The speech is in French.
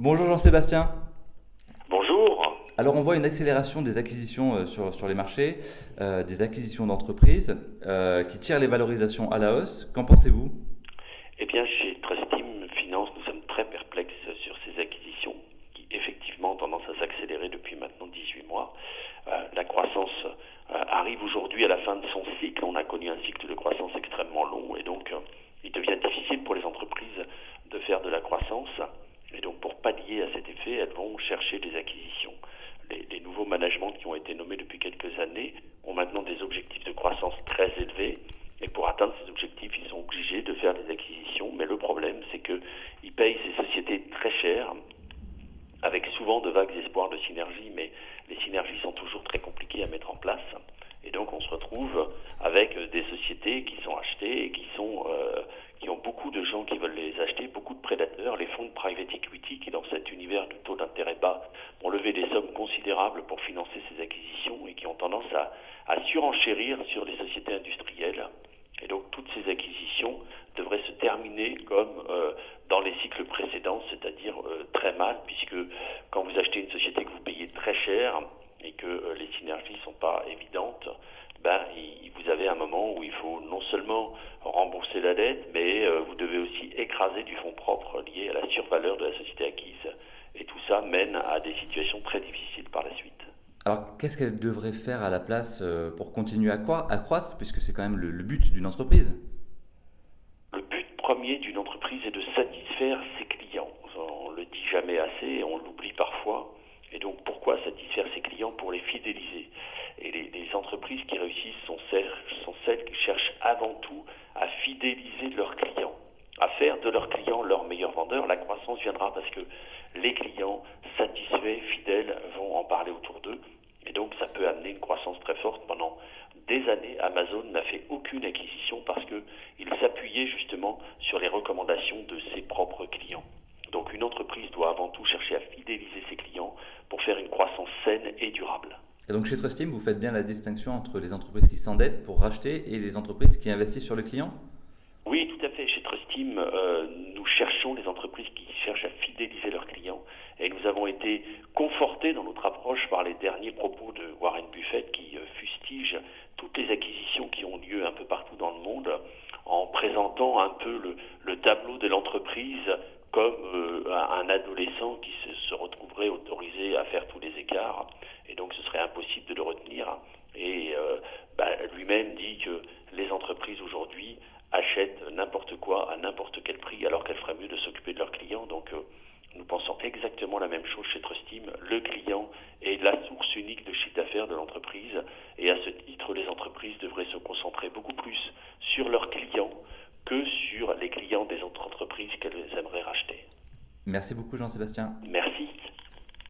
Bonjour Jean-Sébastien. Bonjour. Alors on voit une accélération des acquisitions euh, sur, sur les marchés, euh, des acquisitions d'entreprises euh, qui tirent les valorisations à la hausse. Qu'en pensez-vous? Eh bien, chez Trustim Finance, nous sommes très perplexes sur ces acquisitions qui effectivement ont tendance à s'accélérer depuis maintenant 18 mois. la croissance arrive aujourd'hui à la fin de son cycle. On a connu un cycle de croissance extrêmement long et donc il devient difficile pour les entreprises de faire de la croissance. Et donc pour pallier à cet effet, elles vont chercher des acquisitions. Les, nouveaux managements qui ont été nommés depuis quelques années ont maintenant des objectifs de croissance très élevés. Et pour atteindre ces objectifs, ils sont obligés de faire des acquisitions. Mais le problème, c'est qu'ils payent ces sociétés très cher, avec souvent de vagues espoirs de synergie, mais les synergies sont toujours très compliquées à mettre en place. Et donc on se retrouve avec des sociétés qui sont achetées et qui sont euh, qui ont beaucoup de gens qui veulent les acheter, beaucoup de prédateurs, les fonds de private equity qui, dans cet univers de taux d'intérêt bas, ont levé des sommes considérables pour financer ces acquisitions et qui ont tendance à, surenchérir sur les sociétés industrielles. Et donc toutes ces acquisitions devraient se terminer comme euh, dans les cycles précédents, c'est-à-dire euh, très mal, puisque quand vous achetez une société que vous payez très cher et que euh, les synergies ne sont pas évidentes, ben, vous avez un moment où il faut non seulement rembourser la dette, mais vous devez aussi écraser du fonds propre lié à la survaleur de la société acquise. Et tout ça mène à des situations très difficiles. Alors, qu'est-ce qu'elle devrait faire à la place euh, pour continuer à, croître, puisque c'est quand même le, but d'une entreprise? Le but premier d'une entreprise est de satisfaire ses clients. On le dit jamais assez, on l'oublie parfois. Et donc, pourquoi satisfaire ses clients? Pour les fidéliser. Et les, entreprises qui réussissent sont celles, sont celles qui cherchent avant tout à fidéliser leurs clients, à faire de leurs clients leurs meilleurs vendeurs. La croissance viendra parce que les clients satisfaits, fidèles, vont en parler autour amener une croissance très forte. Pendant des années, Amazon n'a fait aucune acquisition parce qu'il s'appuyait justement sur les recommandations de ses propres clients. Donc une entreprise doit avant tout chercher à fidéliser ses clients pour faire une croissance saine et durable. Et donc chez Trustim, vous faites bien la distinction entre les entreprises qui s'endettent pour racheter et les entreprises qui investissent sur le client? Oui, tout à fait. Chez Trustim, euh, nous cherchons les entreprises qui cherchent à fidéliser leurs clients. Et nous avons été confortés dans notre approche par les derniers propos de Warren Buffett qui euh, fustige toutes les acquisitions qui ont lieu un peu partout dans le monde en un peu le, le tableau de l'entreprise comme euh, un adolescent qui se, se, retrouverait autorisé à faire tous les écarts et donc ce serait impossible de le retenir. Et euh, bah, lui-même dit que les entreprises aujourd'hui achètent n'importe quoi à n'importe quel prix, alors qu'elles feraient mieux de s'occuper de leurs clients. Donc euh, nous pensons exactement la même chose chez Trustim. Le client est la source unique de chiffre d'affaires de l'entreprise. Et à ce titre, les entreprises devraient se concentrer beaucoup plus sur leurs clients que sur les clients des autres entreprises qu'elles aimeraient racheter. Merci beaucoup Jean-Sébastien.